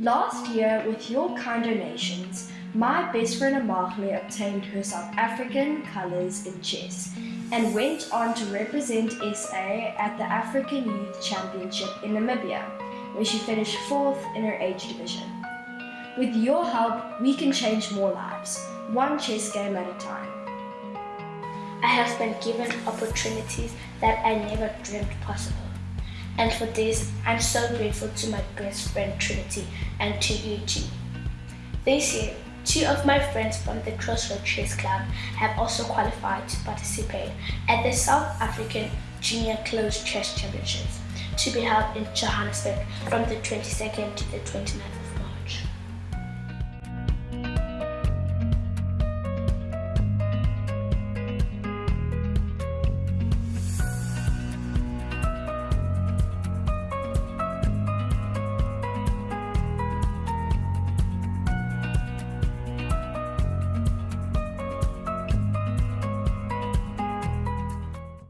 Last year, with your kind donations, my best friend Amahle obtained her South African colours in chess and went on to represent SA at the African Youth Championship in Namibia, where she finished fourth in her age division. With your help, we can change more lives, one chess game at a time. I have been given opportunities that I never dreamed possible. And for this, I'm so grateful to my best friend Trinity and to you too. This year, two of my friends from the Crossroad Chess Club have also qualified to participate at the South African Junior Closed Chess Championships to be held in Johannesburg from the 22nd to the 29th